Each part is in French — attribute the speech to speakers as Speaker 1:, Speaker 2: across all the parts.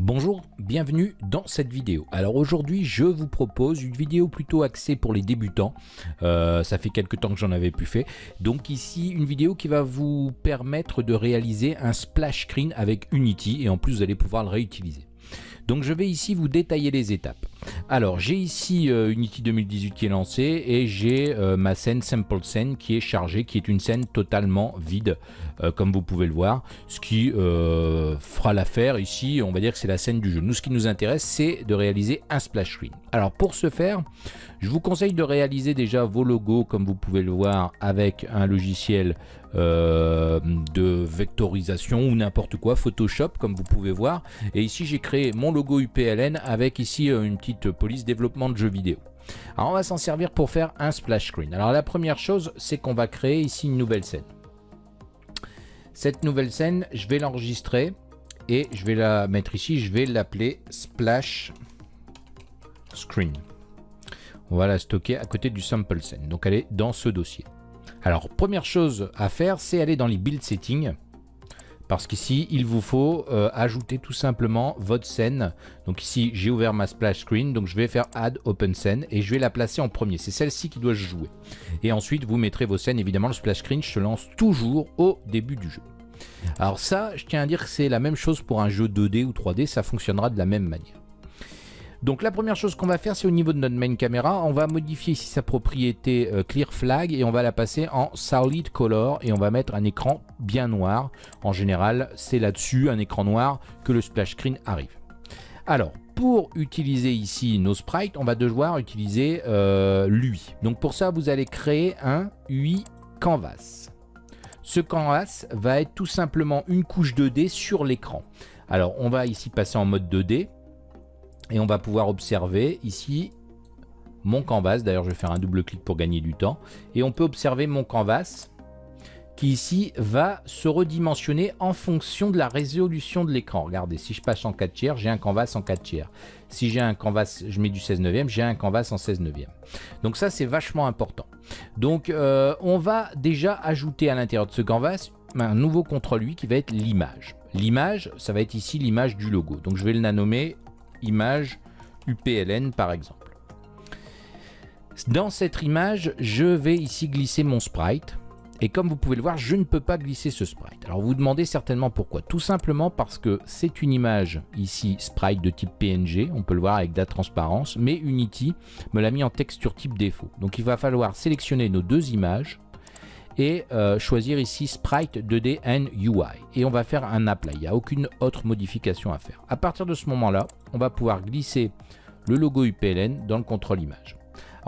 Speaker 1: Bonjour, bienvenue dans cette vidéo. Alors aujourd'hui je vous propose une vidéo plutôt axée pour les débutants. Euh, ça fait quelques temps que j'en avais plus fait. Donc ici une vidéo qui va vous permettre de réaliser un splash screen avec Unity et en plus vous allez pouvoir le réutiliser. Donc je vais ici vous détailler les étapes. Alors j'ai ici euh, Unity 2018 qui est lancé et j'ai euh, ma scène Sample Scene qui est chargée, qui est une scène totalement vide euh, comme vous pouvez le voir. Ce qui fera l'affaire ici, on va dire que c'est la scène du jeu. Nous ce qui nous intéresse c'est de réaliser un splash screen. Alors pour ce faire, je vous conseille de réaliser déjà vos logos comme vous pouvez le voir avec un logiciel de vectorisation ou n'importe quoi, Photoshop comme vous pouvez voir. Et ici j'ai créé mon logo UPLN avec ici une petite police développement de jeux vidéo. Alors on va s'en servir pour faire un splash screen. Alors la première chose, c'est qu'on va créer ici une nouvelle scène. Cette nouvelle scène, je vais l'enregistrer et je vais la mettre ici, je vais l'appeler splash screen. On va la stocker à côté du sample scene. Donc elle est dans ce dossier. Alors première chose à faire, c'est aller dans les build settings. Parce qu'ici il vous faut euh, ajouter tout simplement votre scène. Donc ici j'ai ouvert ma splash screen. Donc je vais faire add open scene et je vais la placer en premier. C'est celle-ci qui doit jouer. Et ensuite vous mettrez vos scènes. Évidemment le splash screen se lance toujours au début du jeu. Alors ça je tiens à dire que c'est la même chose pour un jeu 2D ou 3D ça fonctionnera de la même manière donc la première chose qu'on va faire, c'est au niveau de notre main camera, on va modifier ici sa propriété euh, Clear Flag et on va la passer en Solid Color et on va mettre un écran bien noir. En général, c'est là-dessus, un écran noir, que le splash screen arrive. Alors, pour utiliser ici nos sprites, on va devoir utiliser euh, l'UI. Donc pour ça, vous allez créer un UI Canvas. Ce canvas va être tout simplement une couche 2D sur l'écran. Alors, on va ici passer en mode 2D. Et on va pouvoir observer ici mon canvas. D'ailleurs, je vais faire un double clic pour gagner du temps. Et on peut observer mon canvas qui ici va se redimensionner en fonction de la résolution de l'écran. Regardez, si je passe en 4 tiers, j'ai un canvas en 4 tiers. Si j'ai un canvas, je mets du 16 neuvième, j'ai un canvas en 16 neuvième. Donc ça, c'est vachement important. Donc euh, on va déjà ajouter à l'intérieur de ce canvas un nouveau contrôle lui qui va être l'image. L'image, ça va être ici l'image du logo. Donc je vais le nommer image UPLN par exemple. Dans cette image, je vais ici glisser mon sprite. Et comme vous pouvez le voir, je ne peux pas glisser ce sprite. Alors vous vous demandez certainement pourquoi. Tout simplement parce que c'est une image ici sprite de type PNG. On peut le voir avec de la transparence. Mais Unity me l'a mis en texture type défaut. Donc il va falloir sélectionner nos deux images et euh, choisir ici Sprite 2D and UI. Et on va faire un apply, il n'y a aucune autre modification à faire. À partir de ce moment-là, on va pouvoir glisser le logo UPLN dans le contrôle image.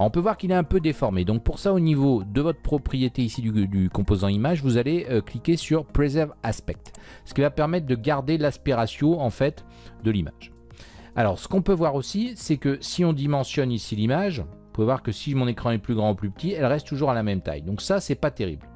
Speaker 1: On peut voir qu'il est un peu déformé, donc pour ça au niveau de votre propriété ici du, composant image, vous allez euh, cliquer sur Preserve Aspect, ce qui va permettre de garder l'aspect ratio en fait de l'image. Alors ce qu'on peut voir aussi, c'est que si on dimensionne ici l'image, vous pouvez voir que si mon écran est plus grand ou plus petit, elle reste toujours à la même taille. Donc ça, c'est pas terrible.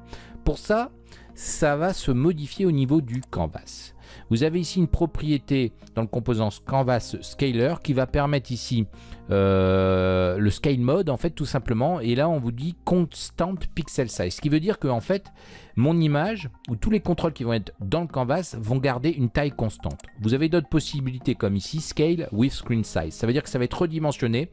Speaker 1: Pour ça, ça va se modifier au niveau du canvas. Vous avez ici une propriété dans le composant Canvas Scaler qui va permettre ici euh, le scale mode en fait tout simplement et là on vous dit constant pixel size ce qui veut dire que en fait mon image ou tous les contrôles qui vont être dans le canvas vont garder une taille constante. Vous avez d'autres possibilités comme ici scale with screen size ça veut dire que ça va être redimensionné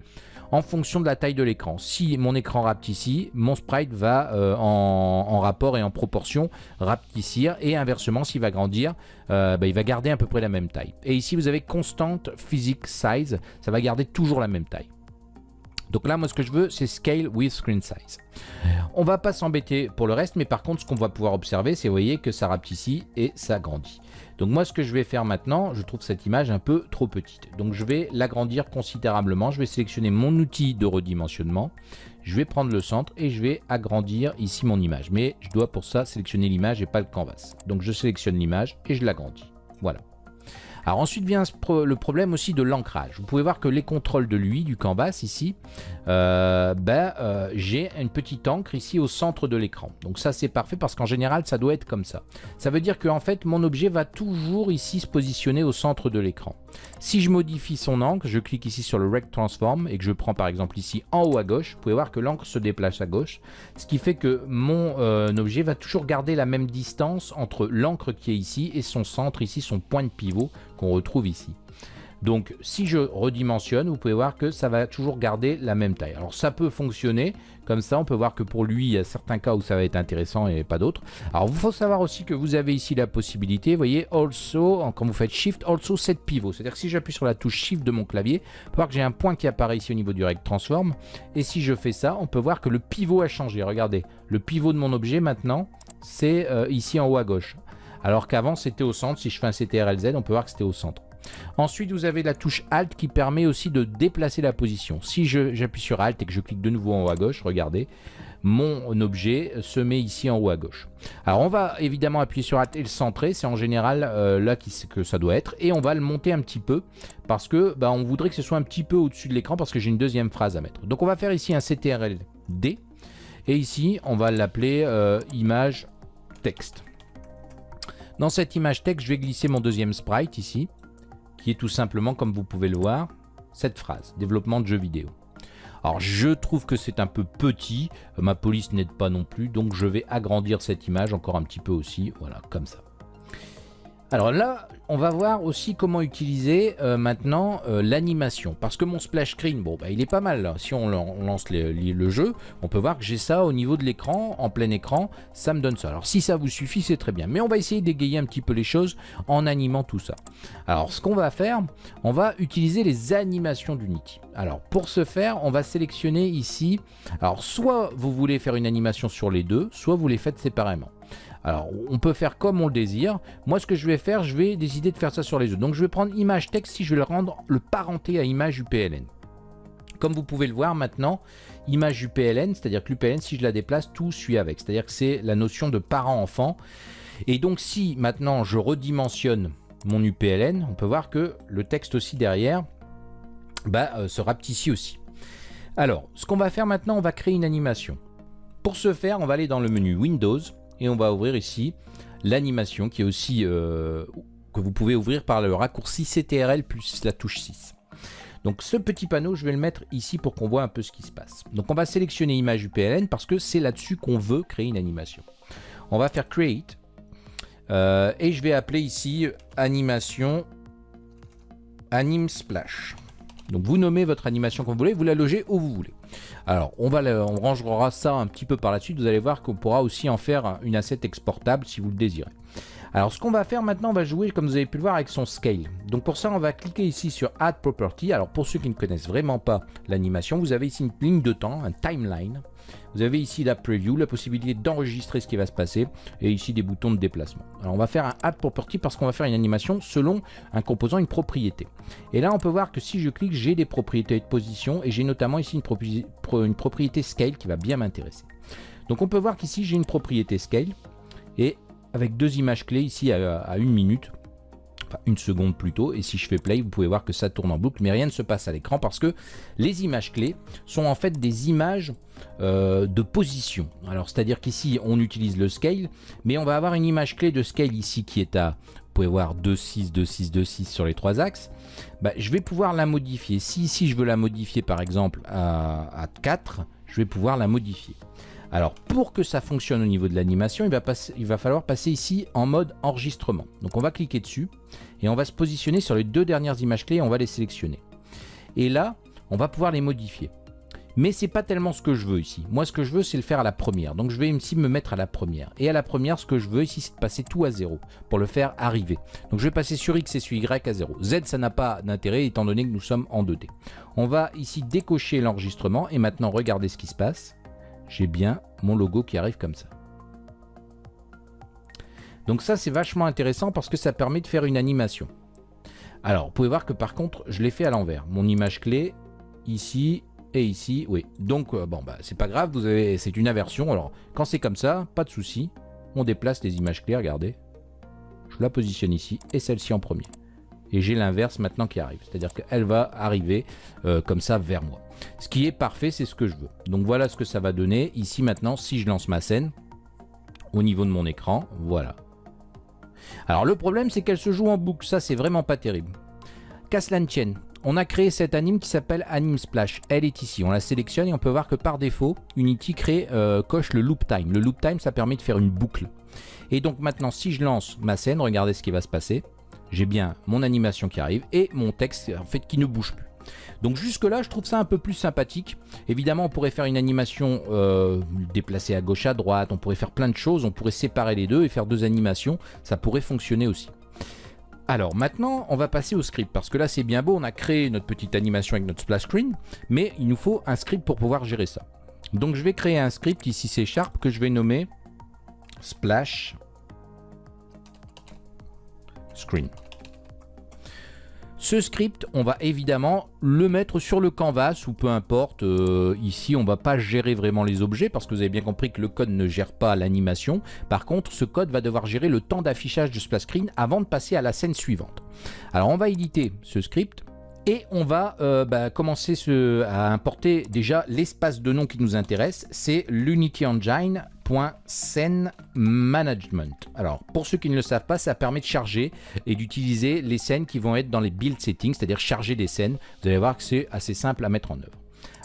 Speaker 1: en fonction de la taille de l'écran. Si mon écran ici, mon sprite va euh, en, rapport et en proportion rapetissir et inversement s'il va grandir, euh, bah, il va garder à peu près la même taille. Et ici vous avez constant physics size, ça va garder toujours la même taille. Donc là, moi, ce que je veux, c'est Scale with Screen Size. On va pas s'embêter pour le reste, mais par contre, ce qu'on va pouvoir observer, c'est, vous voyez, que ça ici et ça grandit. Donc moi, ce que je vais faire maintenant, je trouve cette image un peu trop petite. Donc je vais l'agrandir considérablement. Je vais sélectionner mon outil de redimensionnement. Je vais prendre le centre et je vais agrandir ici mon image. Mais je dois pour ça sélectionner l'image et pas le canvas. Donc je sélectionne l'image et je l'agrandis. Voilà. Alors ensuite vient le problème aussi de l'ancrage. Vous pouvez voir que les contrôles de lui, du canvas ici, euh, ben, euh, j'ai une petite encre ici au centre de l'écran. Donc ça c'est parfait parce qu'en général ça doit être comme ça. Ça veut dire que en fait mon objet va toujours ici se positionner au centre de l'écran. Si je modifie son encre, je clique ici sur le Rect Transform et que je prends par exemple ici en haut à gauche, vous pouvez voir que l'encre se déplace à gauche, ce qui fait que mon euh, objet va toujours garder la même distance entre l'encre qui est ici et son centre ici, son point de pivot retrouve ici. Donc si je redimensionne, vous pouvez voir que ça va toujours garder la même taille. Alors ça peut fonctionner comme ça, on peut voir que pour lui, il y a certains cas où ça va être intéressant et pas d'autres. Alors il faut savoir aussi que vous avez ici la possibilité, vous voyez, also, quand vous faites Shift, also set pivot. C'est-à-dire que si j'appuie sur la touche Shift de mon clavier, on voir que j'ai un point qui apparaît ici au niveau du rect transform. Et si je fais ça, on peut voir que le pivot a changé. Regardez, le pivot de mon objet maintenant, c'est euh, ici en haut à gauche. Alors qu'avant c'était au centre, si je fais un CTRL-Z, on peut voir que c'était au centre. Ensuite, vous avez la touche Alt qui permet aussi de déplacer la position. Si j'appuie sur Alt et que je clique de nouveau en haut à gauche, regardez, mon objet se met ici en haut à gauche. Alors on va évidemment appuyer sur Alt et le centrer, c'est en général euh, là que ça doit être. Et on va le monter un petit peu parce que bah, on voudrait que ce soit un petit peu au-dessus de l'écran parce que j'ai une deuxième phrase à mettre. Donc on va faire ici un CTRL D et ici on va l'appeler euh, image texte. Dans cette image texte, je vais glisser mon deuxième sprite ici qui est tout simplement, comme vous pouvez le voir, cette phrase, développement de jeux vidéo. Alors je trouve que c'est un peu petit, ma police n'aide pas non plus, donc je vais agrandir cette image encore un petit peu aussi, voilà, comme ça. Alors là, on va voir aussi comment utiliser euh, maintenant euh, l'animation. Parce que mon splash screen, bon, bah, il est pas mal. Si on, lance le jeu, on peut voir que j'ai ça au niveau de l'écran, en plein écran, ça me donne ça. Alors si ça vous suffit, c'est très bien. Mais on va essayer d'égayer un petit peu les choses en animant tout ça. Alors ce qu'on va faire, on va utiliser les animations d'Unity. Alors pour ce faire, on va sélectionner ici. Alors soit vous voulez faire une animation sur les deux, soit vous les faites séparément. Alors, on peut faire comme on le désire. Moi, ce que je vais faire, je vais décider de faire ça sur les autres. Donc, je vais prendre image texte si je vais le rendre le parenté à image UPLN. Comme vous pouvez le voir maintenant, image UPLN, c'est-à-dire que l'UPLN, si je la déplace, tout suit avec. C'est-à-dire que c'est la notion de parent-enfant. Et donc, si maintenant je redimensionne mon UPLN, on peut voir que le texte aussi derrière bah, euh, se rapetit aussi. Alors, ce qu'on va faire maintenant, on va créer une animation. Pour ce faire, on va aller dans le menu Windows, et on va ouvrir ici l'animation qui est aussi euh, que vous pouvez ouvrir par le raccourci CTRL plus la touche 6. Donc ce petit panneau, je vais le mettre ici pour qu'on voit un peu ce qui se passe. Donc on va sélectionner image UPLN parce que c'est là-dessus qu'on veut créer une animation. On va faire Create euh, et je vais appeler ici animation Anim Splash. Donc vous nommez votre animation comme vous voulez, vous la logez où vous voulez. Alors on, va on rangera ça un petit peu par la suite, vous allez voir qu'on pourra aussi en faire une asset exportable si vous le désirez. Alors ce qu'on va faire maintenant, on va jouer comme vous avez pu le voir avec son scale. Donc pour ça on va cliquer ici sur Add Property. Alors pour ceux qui ne connaissent vraiment pas l'animation, vous avez ici une ligne de temps, un timeline. Vous avez ici la preview, la possibilité d'enregistrer ce qui va se passer et ici des boutons de déplacement. Alors on va faire un add property parce qu'on va faire une animation selon un composant, une propriété. Et là on peut voir que si je clique, j'ai des propriétés de position et j'ai notamment ici une, propriété scale qui va bien m'intéresser. Donc on peut voir qu'ici j'ai une propriété scale et avec deux images clés ici à, une minute, enfin une seconde plutôt, et si je fais play, vous pouvez voir que ça tourne en boucle, mais rien ne se passe à l'écran parce que les images clés sont en fait des images euh, de position. Alors c'est-à-dire qu'ici on utilise le scale, mais on va avoir une image clé de scale ici qui est à, vous pouvez voir 2,6, 2,6, 2,6 sur les trois axes. Bah, je vais pouvoir la modifier. Si ici je veux la modifier par exemple à, à 4, je vais pouvoir la modifier. Alors pour que ça fonctionne au niveau de l'animation, il, va falloir passer ici en mode enregistrement. Donc on va cliquer dessus et on va se positionner sur les deux dernières images clés et on va les sélectionner. Et là, on va pouvoir les modifier. Mais c'est pas tellement ce que je veux ici. Moi, ce que je veux, c'est le faire à la première. Donc, je vais ici me mettre à la première. Et à la première, ce que je veux ici, c'est de passer tout à zéro pour le faire arriver. Donc, je vais passer sur X et sur Y à 0. Z, ça n'a pas d'intérêt étant donné que nous sommes en 2D. On va ici décocher l'enregistrement et maintenant, regardez ce qui se passe j'ai bien mon logo qui arrive comme ça. Donc ça, c'est vachement intéressant parce que ça permet de faire une animation. Alors, vous pouvez voir que par contre, je l'ai fait à l'envers. Mon image clé, ici et ici, oui. Donc, euh, bon, bah, c'est pas grave, vous avez, c'est une inversion. Alors, quand c'est comme ça, pas de souci. On déplace les images clés, regardez. Je la positionne ici et celle-ci en premier et j'ai l'inverse maintenant qui arrive. C'est-à-dire qu'elle va arriver euh, comme ça vers moi. Ce qui est parfait, c'est ce que je veux. Donc voilà ce que ça va donner. Ici maintenant, si je lance ma scène, au niveau de mon écran, voilà. Alors le problème, c'est qu'elle se joue en boucle. Ça, c'est vraiment pas terrible. Caslan tienne. On a créé cette anime qui s'appelle Anime Splash. Elle est ici. On la sélectionne et on peut voir que par défaut, Unity crée, euh, coche le loop time. Le loop time, ça permet de faire une boucle. Et donc maintenant, si je lance ma scène, regardez ce qui va se passer j'ai bien mon animation qui arrive et mon texte en fait qui ne bouge plus. Donc jusque là je trouve ça un peu plus sympathique. Évidemment on pourrait faire une animation euh, déplacée à gauche à droite, on pourrait faire plein de choses, on pourrait séparer les deux et faire deux animations, ça pourrait fonctionner aussi. Alors maintenant on va passer au script parce que là c'est bien beau, on a créé notre petite animation avec notre splash screen, mais il nous faut un script pour pouvoir gérer ça. Donc je vais créer un script ici c'est Sharp que je vais nommer splash screen. Ce script, on va évidemment le mettre sur le canvas ou peu importe. Euh, ici, on va pas gérer vraiment les objets parce que vous avez bien compris que le code ne gère pas l'animation. Par contre, ce code va devoir gérer le temps d'affichage de splash screen avant de passer à la scène suivante. Alors, on va éditer ce script et on va euh, bah, commencer à importer déjà l'espace de nom qui nous intéresse. C'est l'Unity Engine scène management. Alors pour ceux qui ne le savent pas, ça permet de charger et d'utiliser les scènes qui vont être dans les build settings, c'est-à-dire charger des scènes. Vous allez voir que c'est assez simple à mettre en œuvre.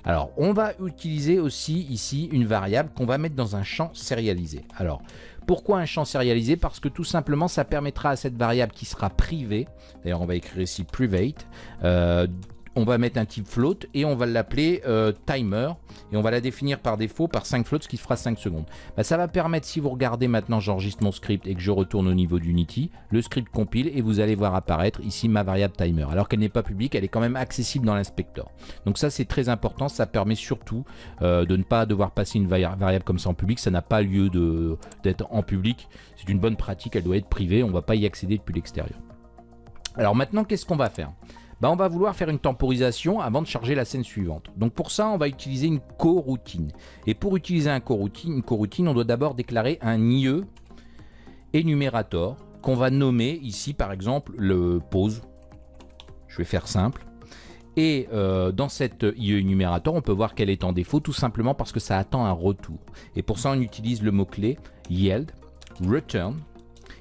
Speaker 1: Alors on va utiliser aussi ici une variable qu'on va mettre dans un champ sérialisé. Alors pourquoi un champ sérialisé? Parce que tout simplement ça permettra à cette variable qui sera privée, d'ailleurs on va écrire ici private, euh, on va mettre un type float et on va l'appeler euh, timer et on va la définir par défaut par 5 floats ce qui fera 5 secondes. Bah, ça va permettre, si vous regardez maintenant, j'enregistre mon script et que je retourne au niveau d'Unity, le script compile et vous allez voir apparaître ici ma variable timer. Alors qu'elle n'est pas publique, elle est quand même accessible dans l'inspecteur. Donc ça c'est très important, ça permet surtout euh, de ne pas devoir passer une variable comme ça en public, ça n'a pas lieu d'être en public, c'est une bonne pratique, elle doit être privée, on ne va pas y accéder depuis l'extérieur. Alors maintenant qu'est-ce qu'on va faire? Bah, on va vouloir faire une temporisation avant de charger la scène suivante. Donc pour ça, on va utiliser une coroutine. Et pour utiliser une coroutine, on doit d'abord déclarer un IE énumérateur qu'on va nommer ici par exemple le pause. Je vais faire simple. Et euh, dans cette IE énumérateur, on peut voir qu'elle est en défaut tout simplement parce que ça attend un retour. Et pour ça, on utilise le mot-clé yield return.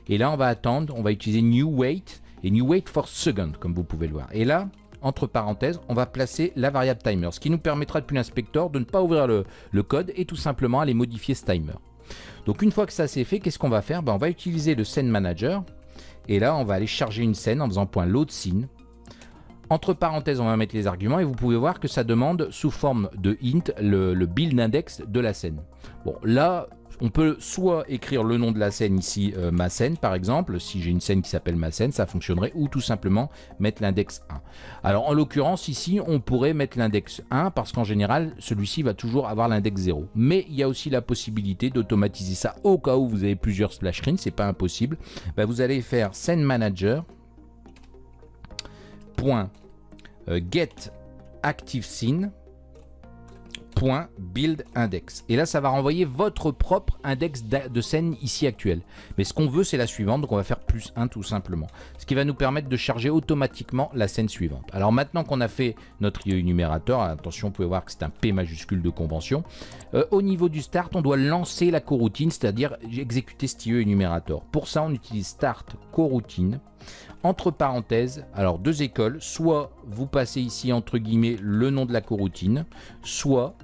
Speaker 1: Et là, on va attendre, on va utiliser new wait et new wait for second, comme vous pouvez le voir. Et là, entre parenthèses, on va placer la variable timer, ce qui nous permettra depuis l'inspecteur de ne pas ouvrir le, code et tout simplement aller modifier ce timer. Donc une fois que ça c'est fait, qu'est-ce qu'on va faire? Ben, On va utiliser le scene manager et là on va aller charger une scène en faisant point load scene. Entre parenthèses, on va mettre les arguments et vous pouvez voir que ça demande sous forme de int le, le build index de la scène. Bon, là, on peut soit écrire le nom de la scène ici, euh, ma scène par exemple, si j'ai une scène qui s'appelle ma scène, ça fonctionnerait, ou tout simplement mettre l'index 1. Alors en l'occurrence ici, on pourrait mettre l'index 1 parce qu'en général, celui-ci va toujours avoir l'index 0. Mais il y a aussi la possibilité d'automatiser ça au cas où vous avez plusieurs splash screens, c'est pas impossible. Bah, vous allez faire scène manager euh, scene .build index. Et là, ça va renvoyer votre propre index de scène ici actuel. Mais ce qu'on veut, c'est la suivante, donc on va faire plus 1 tout simplement. Ce qui va nous permettre de charger automatiquement la scène suivante. Alors maintenant qu'on a fait notre numérateur, attention, vous pouvez voir que c'est un P majuscule de convention. Euh, au niveau du start, on doit lancer la coroutine, c'est-à-dire exécuter cet IE numérateur. Pour ça, on utilise start coroutine entre parenthèses, alors deux écoles, soit vous passez ici entre guillemets le nom de la coroutine, soit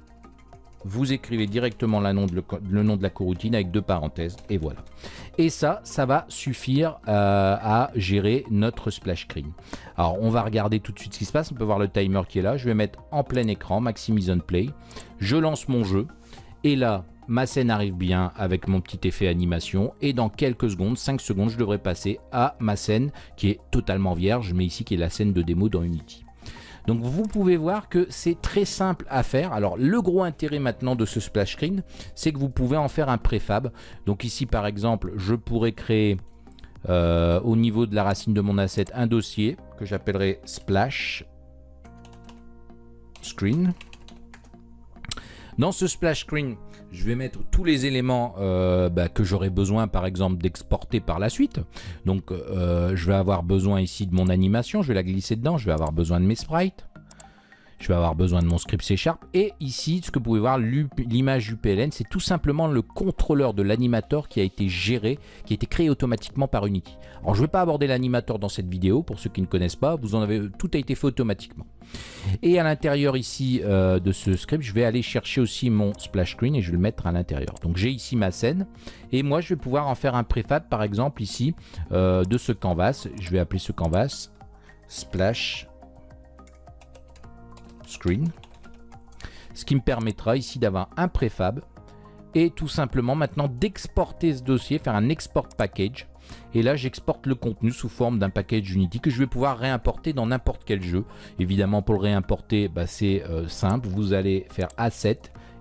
Speaker 1: vous écrivez directement le nom, de la coroutine avec deux parenthèses et voilà. Et ça, ça va suffire euh, à gérer notre splash screen. Alors on va regarder tout de suite ce qui se passe, on peut voir le timer qui est là, je vais mettre en plein écran, Maximise on Play, je lance mon jeu et là ma scène arrive bien avec mon petit effet animation et dans quelques secondes, 5 secondes, je devrais passer à ma scène qui est totalement vierge, mais ici qui est la scène de démo dans Unity. Donc vous pouvez voir que c'est très simple à faire. Alors le gros intérêt maintenant de ce splash screen, c'est que vous pouvez en faire un préfab. Donc ici par exemple, je pourrais créer euh, au niveau de la racine de mon asset un dossier que j'appellerai splash screen. Dans ce splash screen, je vais mettre tous les éléments euh, bah, que j'aurai besoin par exemple d'exporter par la suite. Donc euh, je vais avoir besoin ici de mon animation, je vais la glisser dedans, je vais avoir besoin de mes sprites. Je vais avoir besoin de mon script C Sharp. Et ici, ce que vous pouvez voir, l'image UPLN, c'est tout simplement le contrôleur de l'animateur qui a été géré, qui a été créé automatiquement par Unity. Alors, je ne vais pas aborder l'animateur dans cette vidéo, pour ceux qui ne connaissent pas, vous en avez, tout a été fait automatiquement. Et à l'intérieur ici euh, de ce script, je vais aller chercher aussi mon splash screen et je vais le mettre à l'intérieur. Donc j'ai ici ma scène et moi je vais pouvoir en faire un préfab par exemple ici euh, de ce canvas. Je vais appeler ce canvas splash screen. Ce qui me permettra ici d'avoir un préfab et tout simplement maintenant d'exporter ce dossier, faire un export package. Et là, j'exporte le contenu sous forme d'un package Unity que je vais pouvoir réimporter dans n'importe quel jeu. Évidemment, pour le réimporter, bah, c'est euh, simple. Vous allez faire Asset,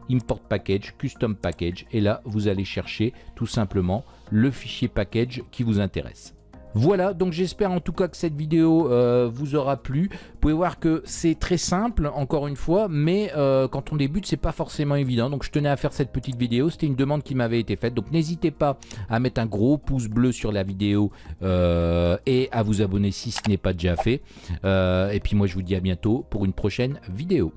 Speaker 1: Import Package, Custom Package. Et là, vous allez chercher tout simplement le fichier package qui vous intéresse. Voilà, donc j'espère en tout cas que cette vidéo euh, vous aura plu. Vous pouvez voir que c'est très simple, encore une fois, mais euh, quand on débute, c'est pas forcément évident. Donc je tenais à faire cette petite vidéo, c'était une demande qui m'avait été faite. Donc n'hésitez pas à mettre un gros pouce bleu sur la vidéo euh, et à vous abonner si ce n'est pas déjà fait. et puis moi, je vous dis à bientôt pour une prochaine vidéo.